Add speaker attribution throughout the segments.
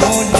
Speaker 1: no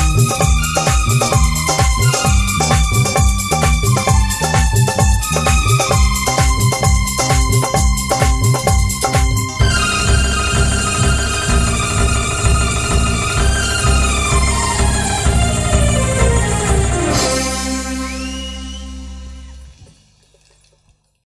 Speaker 1: Thank you.